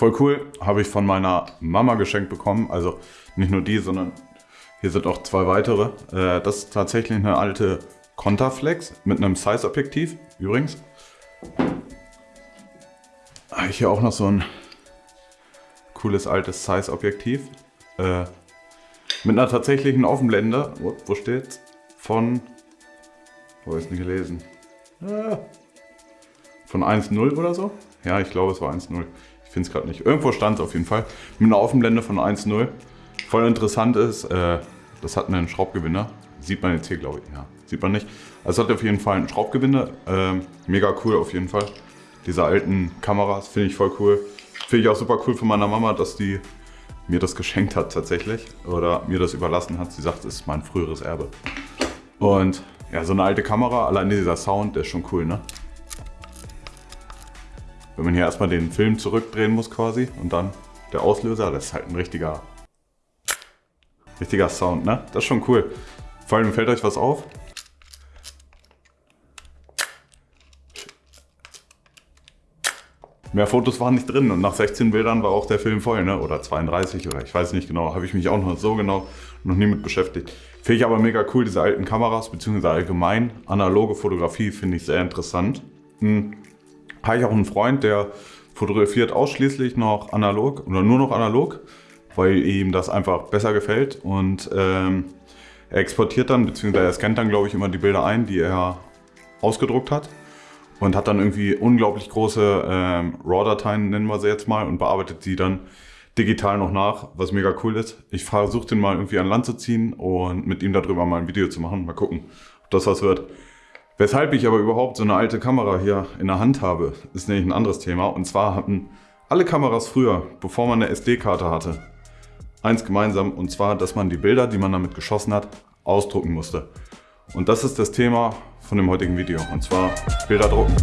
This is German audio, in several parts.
Voll cool, habe ich von meiner Mama geschenkt bekommen. Also nicht nur die, sondern hier sind auch zwei weitere. Äh, das ist tatsächlich eine alte Contaflex mit einem Size-Objektiv übrigens. Habe ich hier auch noch so ein cooles altes Size-Objektiv. Äh, mit einer tatsächlichen Offenblende. Wo, steht's? Von. Wo ist denn gelesen? Ah, von 1.0 oder so? Ja, ich glaube, es war 1.0. Ich finde es gerade nicht. Irgendwo stand es auf jeden Fall. Mit einer Offenblende von 1.0. Voll interessant ist, äh, das hat einen Schraubgewinner. Sieht man jetzt hier, glaube ich. Ja, sieht man nicht. Also es hat auf jeden Fall einen Schraubgewinner. Äh, mega cool auf jeden Fall. Diese alten Kameras finde ich voll cool. Finde ich auch super cool von meiner Mama, dass die mir das geschenkt hat tatsächlich. Oder mir das überlassen hat. Sie sagt, es ist mein früheres Erbe. Und ja, so eine alte Kamera, allein dieser Sound, der ist schon cool, ne? Wenn man hier erstmal den Film zurückdrehen muss quasi und dann der Auslöser, das ist halt ein richtiger, richtiger Sound, ne? Das ist schon cool. Vor allem fällt euch was auf? Mehr Fotos waren nicht drin und nach 16 Bildern war auch der Film voll, ne? oder 32 oder ich weiß nicht genau, habe ich mich auch noch so genau noch nie mit beschäftigt. Finde ich aber mega cool, diese alten Kameras, beziehungsweise allgemein analoge Fotografie finde ich sehr interessant. Hm. Habe ich auch einen Freund, der fotografiert ausschließlich noch analog oder nur noch analog, weil ihm das einfach besser gefällt und ähm, er exportiert dann, beziehungsweise er scannt dann glaube ich immer die Bilder ein, die er ausgedruckt hat und hat dann irgendwie unglaublich große ähm, RAW-Dateien, nennen wir sie jetzt mal, und bearbeitet sie dann digital noch nach, was mega cool ist. Ich versuche den mal irgendwie an Land zu ziehen und mit ihm darüber mal ein Video zu machen. Mal gucken, ob das was wird. Weshalb ich aber überhaupt so eine alte Kamera hier in der Hand habe, ist nämlich ein anderes Thema. Und zwar hatten alle Kameras früher, bevor man eine SD-Karte hatte, eins gemeinsam. Und zwar, dass man die Bilder, die man damit geschossen hat, ausdrucken musste. Und das ist das Thema von dem heutigen Video. Und zwar Bilder drucken.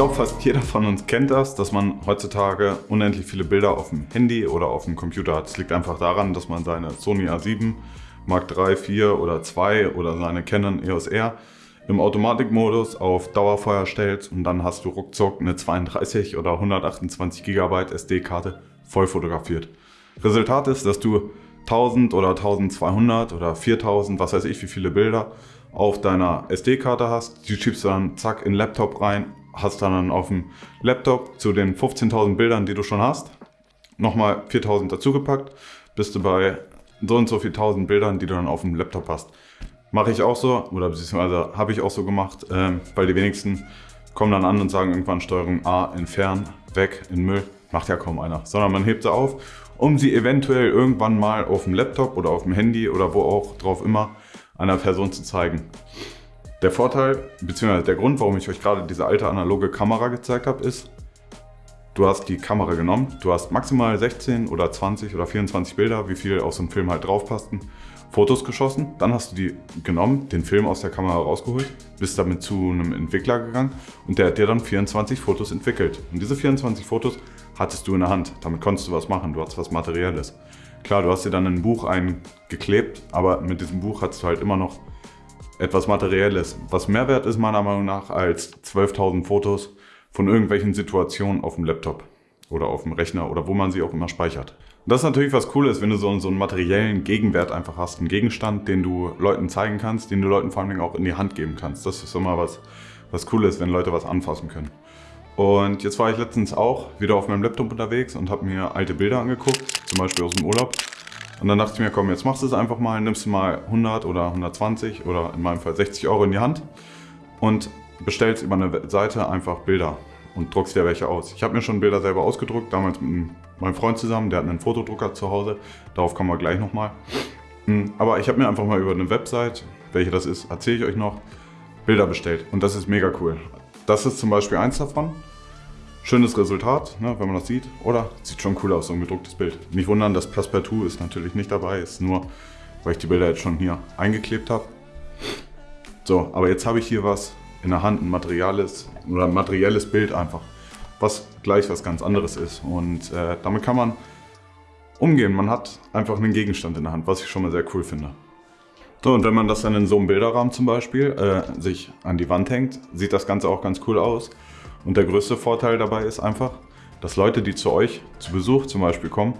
Glaube, fast jeder von uns kennt das, dass man heutzutage unendlich viele Bilder auf dem Handy oder auf dem Computer hat. Es liegt einfach daran, dass man seine Sony A7 Mark III, 4 oder 2 oder seine Canon EOS R im Automatikmodus auf Dauerfeuer stellt und dann hast du ruckzuck eine 32 oder 128 GB SD-Karte voll fotografiert. Resultat ist, dass du 1000 oder 1200 oder 4000, was weiß ich, wie viele Bilder auf deiner SD-Karte hast. Die schiebst du dann zack in den Laptop rein, hast dann auf dem Laptop zu den 15.000 Bildern, die du schon hast, nochmal 4.000 dazugepackt, bist du bei so und so viel 1000 Bildern, die du dann auf dem Laptop hast. Mache ich auch so, oder beziehungsweise habe ich auch so gemacht, äh, weil die wenigsten kommen dann an und sagen irgendwann Steuerung A, entfernen, weg, in Müll. Macht ja kaum einer. Sondern man hebt sie auf, um sie eventuell irgendwann mal auf dem Laptop oder auf dem Handy oder wo auch drauf immer einer Person zu zeigen. Der Vorteil, beziehungsweise der Grund, warum ich euch gerade diese alte analoge Kamera gezeigt habe, ist, du hast die Kamera genommen, du hast maximal 16 oder 20 oder 24 Bilder, wie viel aus dem Film halt drauf passten, Fotos geschossen, dann hast du die genommen, den Film aus der Kamera rausgeholt, bist damit zu einem Entwickler gegangen und der hat dir dann 24 Fotos entwickelt. Und diese 24 Fotos hattest du in der Hand, damit konntest du was machen, du hattest was Materielles. Klar, du hast dir dann ein Buch eingeklebt, aber mit diesem Buch hattest du halt immer noch etwas Materielles, was mehr wert ist meiner Meinung nach als 12.000 Fotos von irgendwelchen Situationen auf dem Laptop oder auf dem Rechner oder wo man sie auch immer speichert. Das ist natürlich was Cooles, wenn du so, so einen materiellen Gegenwert einfach hast, einen Gegenstand, den du Leuten zeigen kannst, den du Leuten vor allem auch in die Hand geben kannst. Das ist immer was, was Cooles, wenn Leute was anfassen können. Und jetzt war ich letztens auch wieder auf meinem Laptop unterwegs und habe mir alte Bilder angeguckt, zum Beispiel aus dem Urlaub. Und dann dachte ich mir, komm, jetzt machst du es einfach mal, nimmst du mal 100 oder 120 oder in meinem Fall 60 Euro in die Hand und bestellst über eine Seite einfach Bilder und druckst dir welche aus. Ich habe mir schon Bilder selber ausgedruckt, damals mit meinem Freund zusammen, der hat einen Fotodrucker zu Hause, darauf kommen wir gleich nochmal. Hm, aber ich habe mir einfach mal über eine Website, welche das ist, erzähle ich euch noch, Bilder bestellt und das ist mega cool. Das ist zum Beispiel eins davon. Schönes Resultat, ne, wenn man das sieht. Oder sieht schon cool aus, so ein gedrucktes Bild. Nicht wundern, das Passepartout ist natürlich nicht dabei, ist nur weil ich die Bilder jetzt schon hier eingeklebt habe. So, aber jetzt habe ich hier was in der Hand, ein materielles oder ein materielles Bild einfach, was gleich was ganz anderes ist. Und äh, damit kann man umgehen. Man hat einfach einen Gegenstand in der Hand, was ich schon mal sehr cool finde. So, und wenn man das dann in so einem Bilderrahmen zum Beispiel äh, sich an die Wand hängt, sieht das Ganze auch ganz cool aus. Und der größte Vorteil dabei ist einfach, dass Leute, die zu euch zu Besuch zum Beispiel kommen,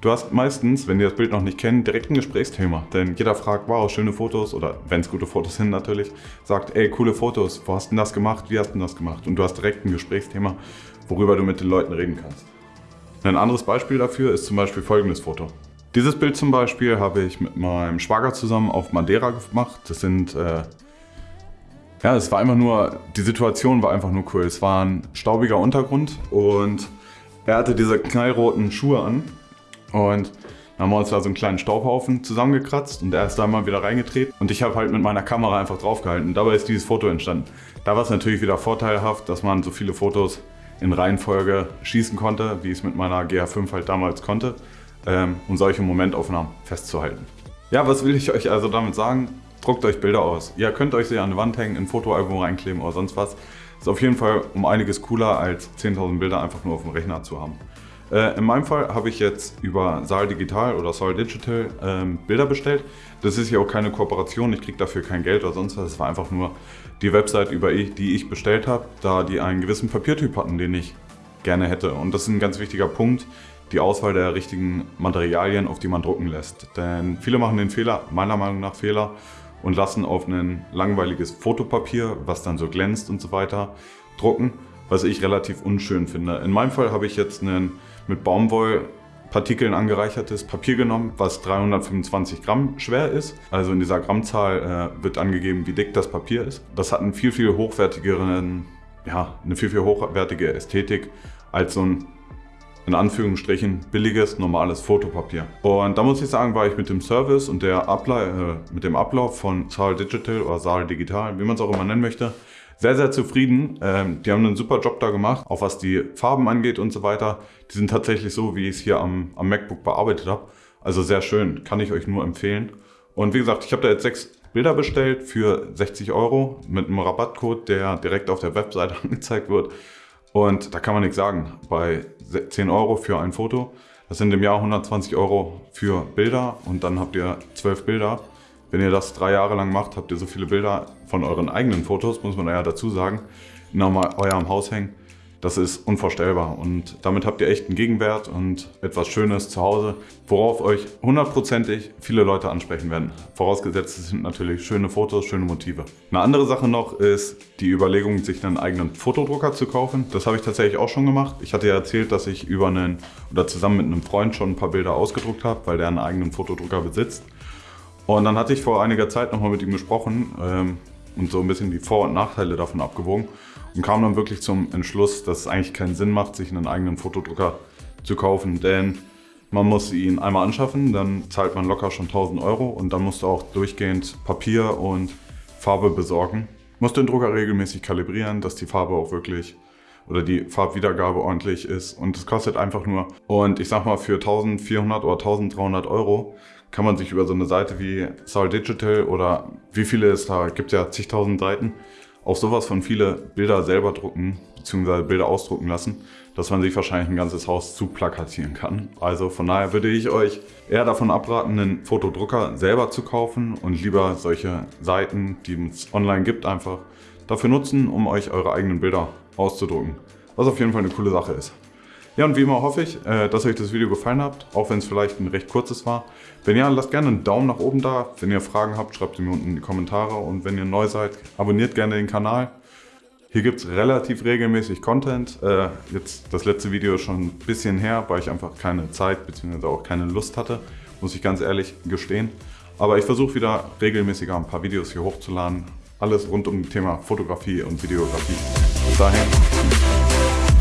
du hast meistens, wenn die das Bild noch nicht kennen, direkt ein Gesprächsthema. Denn jeder fragt, wow, schöne Fotos oder wenn es gute Fotos sind natürlich, sagt, ey, coole Fotos, wo hast du das gemacht, wie hast du das gemacht? Und du hast direkt ein Gesprächsthema, worüber du mit den Leuten reden kannst. Ein anderes Beispiel dafür ist zum Beispiel folgendes Foto. Dieses Bild zum Beispiel habe ich mit meinem Schwager zusammen auf Madeira gemacht. Das sind, äh, ja, es war einfach nur, die Situation war einfach nur cool. Es war ein staubiger Untergrund und er hatte diese knallroten Schuhe an und dann haben wir uns da so einen kleinen Staubhaufen zusammengekratzt und er ist da mal wieder reingetreten und ich habe halt mit meiner Kamera einfach draufgehalten. Dabei ist dieses Foto entstanden. Da war es natürlich wieder vorteilhaft, dass man so viele Fotos in Reihenfolge schießen konnte, wie ich es mit meiner GH5 halt damals konnte ähm, um solche Momentaufnahmen festzuhalten. Ja, was will ich euch also damit sagen? Druckt euch Bilder aus. Ihr könnt euch sie an die Wand hängen, in ein Fotoalbum reinkleben oder sonst was. Ist auf jeden Fall um einiges cooler als 10.000 Bilder einfach nur auf dem Rechner zu haben. Äh, in meinem Fall habe ich jetzt über Saal Digital oder Saal Digital ähm, Bilder bestellt. Das ist ja auch keine Kooperation, ich kriege dafür kein Geld oder sonst was. Es war einfach nur die Website, über ich, die ich bestellt habe, da die einen gewissen Papiertyp hatten, den ich gerne hätte. Und das ist ein ganz wichtiger Punkt die Auswahl der richtigen Materialien, auf die man drucken lässt. Denn viele machen den Fehler, meiner Meinung nach Fehler, und lassen auf ein langweiliges Fotopapier, was dann so glänzt und so weiter, drucken, was ich relativ unschön finde. In meinem Fall habe ich jetzt ein mit Baumwollpartikeln angereichertes Papier genommen, was 325 Gramm schwer ist. Also in dieser Grammzahl äh, wird angegeben, wie dick das Papier ist. Das hat einen viel, viel hochwertigeren, ja, eine viel, viel hochwertige Ästhetik als so ein in Anführungsstrichen billiges, normales Fotopapier. Und da muss ich sagen, war ich mit dem Service und der Abla äh, mit dem Ablauf von Saal Digital oder Saal Digital, wie man es auch immer nennen möchte, sehr, sehr zufrieden. Ähm, die haben einen super Job da gemacht, auch was die Farben angeht und so weiter. Die sind tatsächlich so, wie ich es hier am, am MacBook bearbeitet habe. Also sehr schön, kann ich euch nur empfehlen. Und wie gesagt, ich habe da jetzt sechs Bilder bestellt für 60 Euro mit einem Rabattcode, der direkt auf der Webseite angezeigt wird. Und da kann man nichts sagen. Bei 10 Euro für ein Foto, das sind im Jahr 120 Euro für Bilder und dann habt ihr 12 Bilder. Wenn ihr das drei Jahre lang macht, habt ihr so viele Bilder von euren eigenen Fotos, muss man ja dazu sagen, in eurem Haus hängen. Das ist unvorstellbar und damit habt ihr echt einen Gegenwert und etwas Schönes zu Hause, worauf euch hundertprozentig viele Leute ansprechen werden. Vorausgesetzt sind natürlich schöne Fotos, schöne Motive. Eine andere Sache noch ist die Überlegung, sich einen eigenen Fotodrucker zu kaufen. Das habe ich tatsächlich auch schon gemacht. Ich hatte ja erzählt, dass ich über einen oder zusammen mit einem Freund schon ein paar Bilder ausgedruckt habe, weil der einen eigenen Fotodrucker besitzt. Und dann hatte ich vor einiger Zeit nochmal mit ihm gesprochen ähm, und so ein bisschen die Vor- und Nachteile davon abgewogen und kam dann wirklich zum Entschluss, dass es eigentlich keinen Sinn macht, sich einen eigenen Fotodrucker zu kaufen, denn man muss ihn einmal anschaffen, dann zahlt man locker schon 1000 Euro und dann musst du auch durchgehend Papier und Farbe besorgen. Musst den Drucker regelmäßig kalibrieren, dass die Farbe auch wirklich oder die Farbwiedergabe ordentlich ist und es kostet einfach nur und ich sag mal für 1400 oder 1300 Euro kann man sich über so eine Seite wie Saul Digital oder wie viele es da gibt ja zigtausend Seiten auf sowas von viele Bilder selber drucken bzw. Bilder ausdrucken lassen, dass man sich wahrscheinlich ein ganzes Haus zu plakatieren kann. Also von daher würde ich euch eher davon abraten, einen Fotodrucker selber zu kaufen und lieber solche Seiten, die es online gibt, einfach dafür nutzen, um euch eure eigenen Bilder auszudrucken. Was auf jeden Fall eine coole Sache ist. Ja, und wie immer hoffe ich, äh, dass euch das Video gefallen hat, auch wenn es vielleicht ein recht kurzes war. Wenn ja, lasst gerne einen Daumen nach oben da. Wenn ihr Fragen habt, schreibt sie mir unten in die Kommentare. Und wenn ihr neu seid, abonniert gerne den Kanal. Hier gibt es relativ regelmäßig Content. Äh, jetzt das letzte Video ist schon ein bisschen her, weil ich einfach keine Zeit bzw. auch keine Lust hatte, muss ich ganz ehrlich gestehen. Aber ich versuche wieder regelmäßiger ein paar Videos hier hochzuladen. Alles rund um das Thema Fotografie und Videografie. Bis dahin.